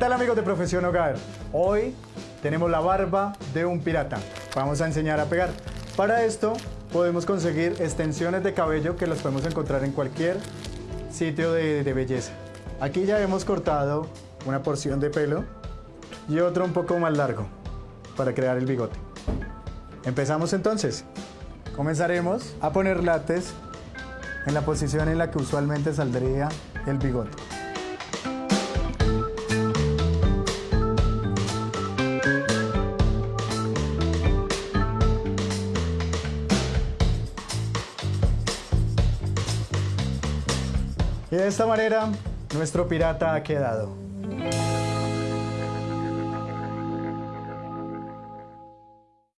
tal amigos de Profesión Hogar? Hoy tenemos la barba de un pirata. Vamos a enseñar a pegar. Para esto podemos conseguir extensiones de cabello que las podemos encontrar en cualquier sitio de, de belleza. Aquí ya hemos cortado una porción de pelo y otro un poco más largo para crear el bigote. Empezamos entonces. Comenzaremos a poner látex en la posición en la que usualmente saldría el bigote. Y de esta manera nuestro pirata ha quedado.